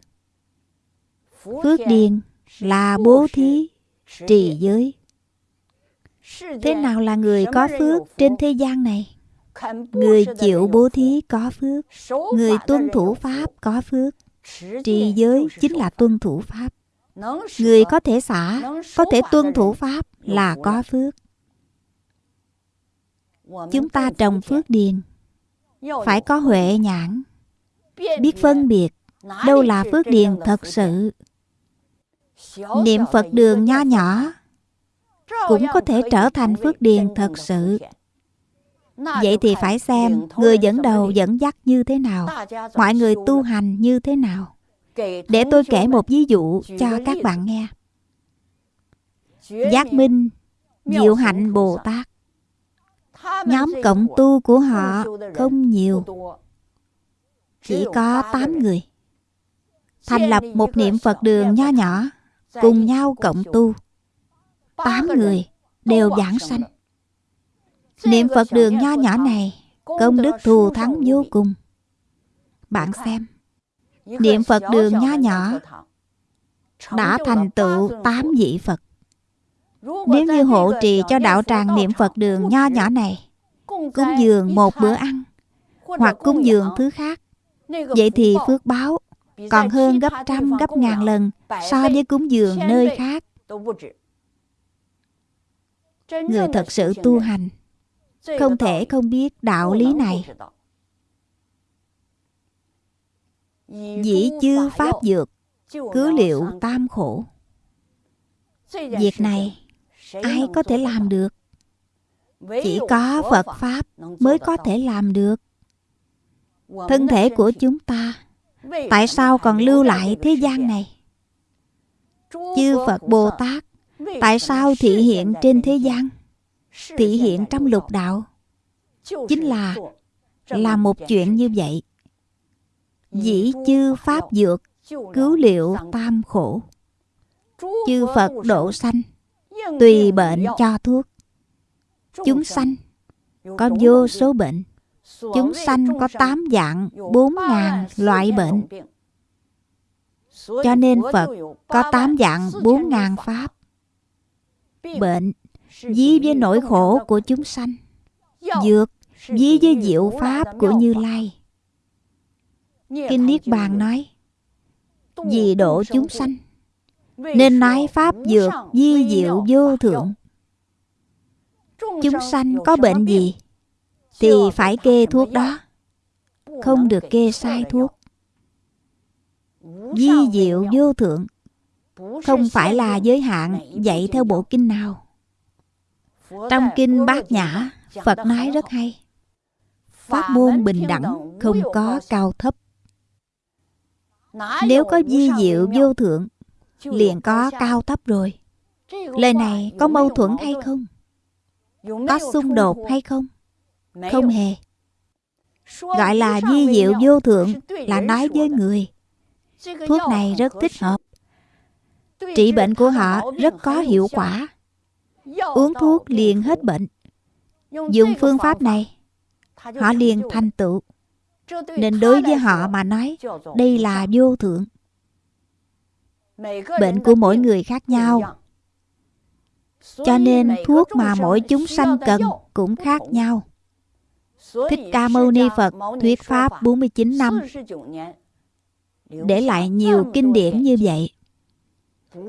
Phước điền là bố thí, trì giới. Thế nào là người có phước trên thế gian này? Người chịu bố thí có phước. Người tuân thủ Pháp có phước. Trì giới chính là tuân thủ Pháp. Người có thể xả Có thể tuân thủ Pháp là có phước Chúng ta trồng phước điền. Phải có huệ nhãn. Biết phân biệt. Đâu là phước điền thật sự Niệm Phật đường nho nhỏ Cũng có thể trở thành phước điền thật sự. Vậy thì phải xem người dẫn đầu dẫn dắt như thế nào, mọi người tu hành như thế nào. Để tôi kể một ví dụ cho các bạn nghe. Giác Minh, Diệu Hạnh Bồ Tát. Nhóm cộng tu của họ không nhiều. Chỉ có 8 người. Thành lập một niệm Phật đường nho nhỏ Cùng nhau cộng tu. 8 người đều giảng sanh. Niệm Phật đường nho nhỏ này Công đức thù thắng vô cùng. Bạn xem Niệm Phật đường nho nhỏ Đã thành tựu 8 vị Phật Nếu như hộ trì cho đạo tràng niệm Phật đường nho nhỏ này Cúng dường một bữa ăn Hoặc cúng dường thứ khác. Vậy thì phước báo Còn hơn gấp trăm gấp ngàn lần So với cúng dường nơi khác. Người thật sự tu hành Không thể không biết đạo lý này. Dĩ chư pháp dược Cứ liệu tam khổ. Việc này Ai có thể làm được? Chỉ có Phật Pháp Mới có thể làm được. Thân thể của chúng ta Tại sao còn lưu lại thế gian này? Chư Phật Bồ Tát Tại sao thị hiện trên thế gian? Thị hiện trong lục đạo. Chính là Là một chuyện như vậy. Dĩ chư pháp dược Cứu liệu tam khổ. Chư Phật độ sanh Tùy bệnh cho thuốc. Chúng sanh Có vô số bệnh. Chúng sanh có tám dạng bốn ngàn loại bệnh. Cho nên Phật có tám dạng bốn ngàn pháp. Bệnh Dí với nỗi khổ của chúng sanh. Dược Dí với diệu pháp của Như Lai. Kinh Niết Bàn nói Vì độ chúng sanh Nên nói Pháp dược di diệu vô thượng. Chúng sanh có bệnh gì Thì phải kê thuốc đó. Không được kê sai thuốc. Di diệu vô thượng. Không phải là giới hạn dạy theo bộ kinh nào. Trong kinh Bát Nhã Phật nói rất hay Pháp môn bình đẳng Không có cao thấp. Nếu có di diệu vô thượng Liền có cao thấp rồi. Lời này có mâu thuẫn hay không? Có xung đột hay không? Không hề. Gọi là di diệu vô thượng Là nói với người. Thuốc này rất thích hợp. Trị bệnh của họ rất có hiệu quả. Uống thuốc liền hết bệnh. Dùng phương pháp này Họ liền thành tựu. Nên đối với họ mà nói Đây là vô thượng Bệnh của mỗi người khác nhau. Cho nên thuốc mà mỗi chúng sanh cần cũng khác nhau. Thích Ca Mâu Ni Phật thuyết Pháp 49 năm. Để lại nhiều kinh điển như vậy.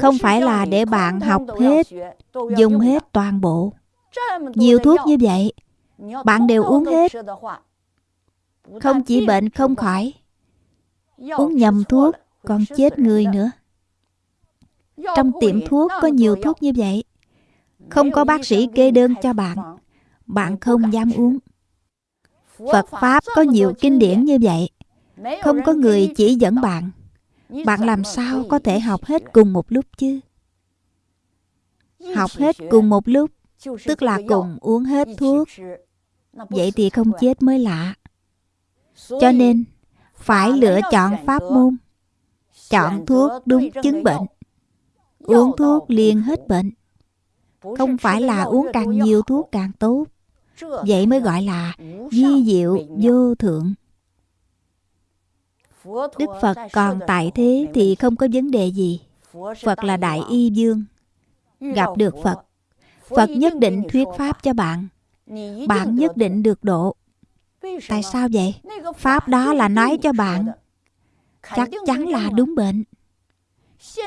Không phải là để bạn học hết Dùng hết toàn bộ. Nhiều thuốc như vậy Bạn đều uống hết. không chỉ bệnh không khỏi Uống nhầm thuốc còn chết người nữa Trong tiệm thuốc có nhiều thuốc như vậy. Không có bác sĩ kê đơn cho bạn Bạn không dám uống. Phật Pháp có nhiều kinh điển như vậy. Không có người chỉ dẫn bạn. Bạn làm sao có thể học hết cùng một lúc chứ? Học hết cùng một lúc Tức là cùng uống hết thuốc. Vậy thì không chết mới lạ. Cho nên phải lựa chọn pháp môn. Chọn thuốc đúng chứng bệnh Uống thuốc liền hết bệnh. Không phải là uống càng nhiều thuốc càng tốt. Vậy mới gọi là di diệu vô thượng. Đức Phật còn tại thế thì không có vấn đề gì. Phật là Đại Y Dương. Gặp được Phật Phật nhất định thuyết Pháp cho bạn. Bạn nhất định được độ. Tại sao? vậy? Pháp đó là nói cho bạn. Chắc chắn là đúng bệnh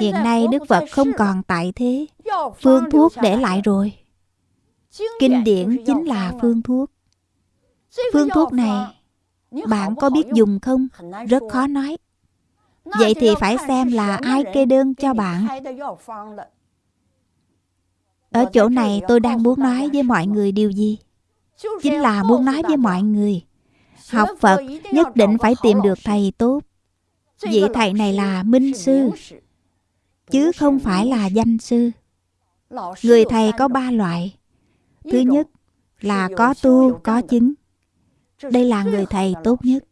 Hiện nay Đức Phật không còn tại thế. Phương thuốc để lại rồi. Kinh điển chính là phương thuốc. Phương thuốc này Bạn có biết dùng không? Rất khó nói. Vậy thì phải xem là ai kê đơn cho bạn. Ở chỗ này tôi đang muốn nói với mọi người điều gì? Chính là muốn nói với mọi người. Học Phật nhất định phải tìm được thầy tốt. Vị thầy này là minh sư Chứ không phải là danh sư Người thầy có ba loại Thứ nhất là có tu, có chứng. Đây là người thầy tốt nhất.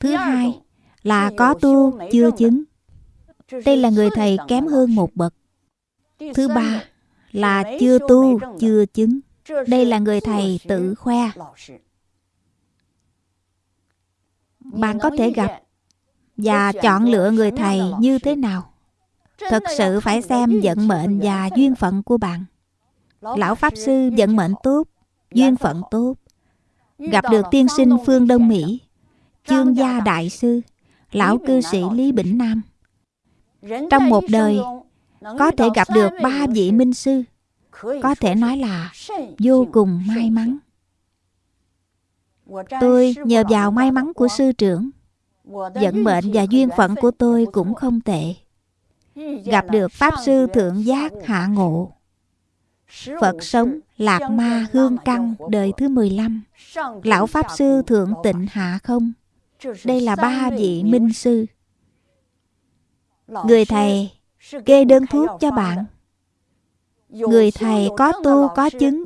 Thứ hai là có tu, chưa chứng. Đây là người thầy kém hơn một bậc. Thứ ba là chưa tu, chưa chứng. Đây là người thầy tự khoe. Bạn có thể gặp và chọn lựa người thầy như thế nào? Thật sự phải xem vận mệnh và duyên phận của bạn. Lão Pháp Sư vận mệnh tốt, duyên phận tốt. Gặp được tiên sinh phương Đông Mỹ, chương gia đại sư, lão cư sĩ Lý Bỉnh Nam. Trong một đời, có thể gặp được ba vị minh sư, có thể nói là vô cùng may mắn. Tôi nhờ vào may mắn của sư trưởng, vận mệnh và duyên phận của tôi cũng không tệ. Gặp được Pháp Sư Thượng Giác Hạ Ngộ. Phật sống Lạc Ma Hương Căn đời thứ 15 Lão Pháp Sư Thượng Tịnh Hạ Không. Đây là ba vị minh sư. Người thầy, kê đơn thuốc cho bạn. Người thầy có tu có chứng,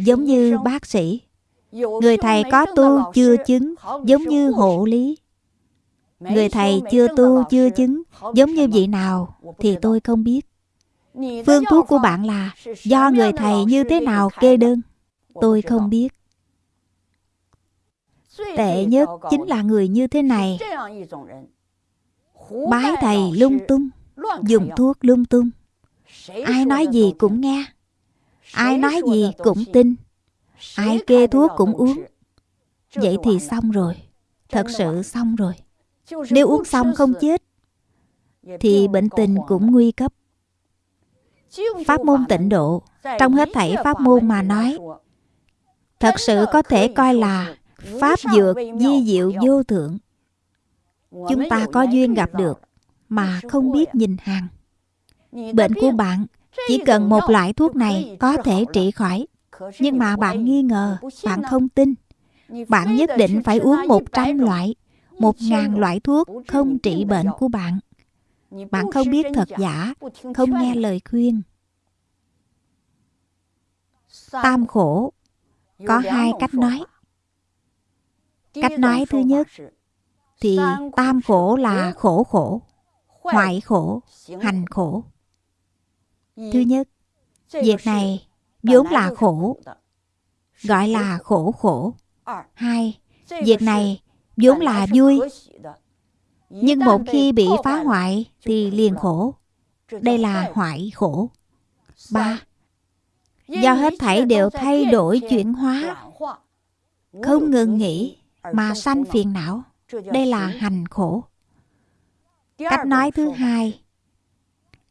Giống như bác sĩ. Người thầy có tu chưa chứng, Giống như hộ lý. Người thầy chưa tu chưa chứng Giống như vị nào Thì tôi không biết. Phương thuốc của bạn là Do người thầy như thế nào kê đơn? Tôi không biết. Tệ nhất chính là người như thế này. Bái thầy lung tung Dùng thuốc lung tung. Ai nói gì cũng nghe. Ai nói gì cũng tin. Ai kê thuốc cũng uống. Vậy thì xong rồi. Thật sự xong rồi Nếu uống xong không chết Thì bệnh tình cũng nguy cấp. Pháp môn tịnh độ Trong hết thảy pháp môn mà nói Thật sự có thể coi là Pháp dược di diệu vô thượng. Chúng ta có duyên gặp được Mà không biết nhìn hàng. Bệnh của bạn Chỉ cần một loại thuốc này Có thể trị khỏi. Nhưng mà bạn nghi ngờ Bạn không tin. Bạn nhất định phải uống 100 loại một ngàn loại thuốc không trị bệnh của bạn. Bạn không biết thật giả Không nghe lời khuyên. Tam khổ. Có hai cách nói. Cách nói thứ nhất Thì tam khổ là khổ khổ Hoại khổ, hành khổ. Thứ nhất Việc này vốn là khổ Gọi là khổ khổ. Hai Việc này vốn là vui. Nhưng một khi bị phá hoại Thì liền khổ. Đây là hoại khổ. Ba. Do hết thảy đều thay đổi chuyển hóa. Không ngừng nghỉ Mà sanh phiền não. Đây là hành khổ. Cách nói thứ hai.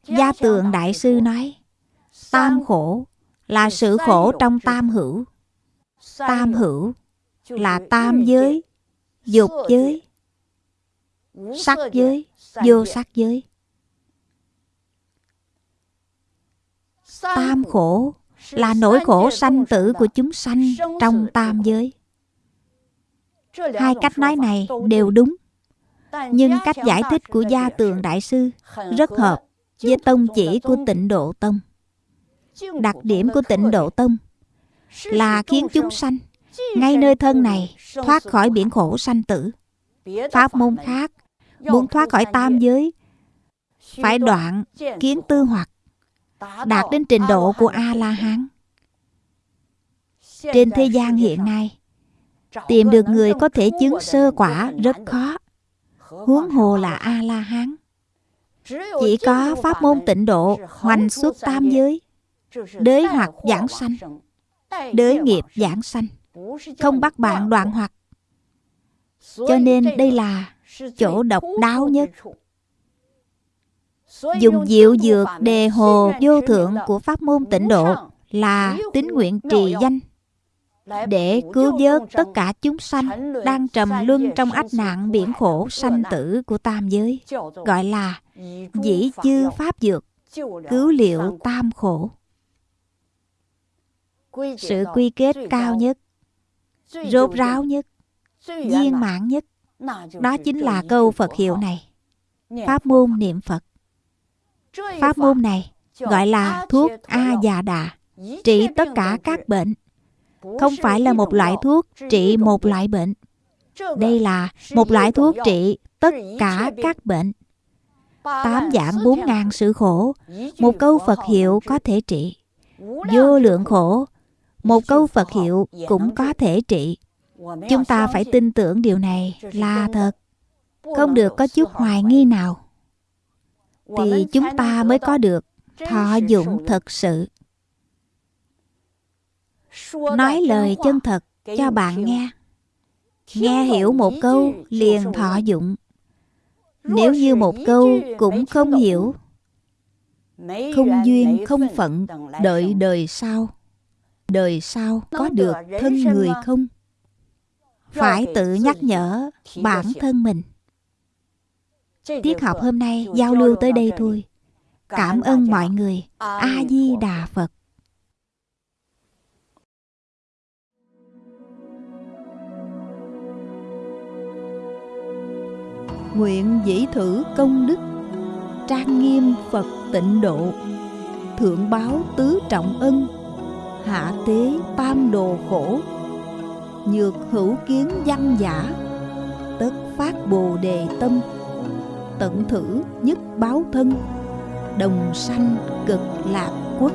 Gia tượng đại sư nói Tam khổ là sự khổ trong tam hữu. Tam hữu là tam giới Dục giới Sắc giới Vô sắc giới Tam khổ là nỗi khổ sanh tử của chúng sanh trong tam giới. Hai cách nói này đều đúng, nhưng cách giải thích của Gia Tường Đại Sư rất hợp với tông chỉ của tịnh Độ Tông. Đặc điểm của tịnh Độ Tông là khiến chúng sanh ngay nơi thân này, thoát khỏi biển khổ sanh tử. Pháp môn khác, muốn thoát khỏi tam giới, phải đoạn kiến tư hoặc, đạt đến trình độ của a la hán trên thế gian hiện nay, tìm được người có thể chứng sơ quả rất khó. Huống hồ là a la hán chỉ có pháp môn tịnh độ, hoành xuất tam giới, đới hoặc giảng sanh, đới nghiệp giảng sanh không bắt bạn đoạn hoặc cho nên đây là chỗ độc đáo nhất. dùng diệu dược đề hồ vô thượng của pháp môn tịnh độ là tín nguyện trì danh. để cứu vớt tất cả chúng sanh đang trầm luân trong ách nạn biển khổ sanh tử của tam giới gọi là dĩ chư pháp dược cứu liệu tam khổ. Sự quy kết cao. nhất rốt ráo nhất viên mãn nhất. đó chính là câu phật hiệu này. Pháp môn niệm phật. Pháp môn này gọi là thuốc A già đà, trị tất cả các bệnh, không phải là một loại thuốc trị một loại bệnh. Đây là một loại thuốc trị tất cả các bệnh. Tám dạng bốn ngàn sự khổ. Một câu phật hiệu có thể trị. Vô lượng khổ một câu phật hiệu cũng có thể trị. Chúng ta phải tin tưởng điều này là thật. Không được có chút hoài nghi nào. Thì chúng ta mới có được thọ dụng thật sự. Nói lời chân thật cho bạn nghe. Nghe hiểu một câu liền thọ dụng. Nếu như một câu cũng không hiểu, không duyên không phận đợi đời sau đời sau có được thân người không? Phải tự nhắc nhở bản thân mình. Tiết học hôm nay giao lưu tới đây thôi. Cảm ơn mọi người. A di đà phật. Nguyện dĩ thử công đức trang nghiêm phật tịnh độ thượng báo tứ trọng ân hạ tế tam đồ khổ, nhược hữu kiến văn giả, tất phát bồ đề tâm, tận thử nhất báo thân, đồng sanh cực lạc quốc.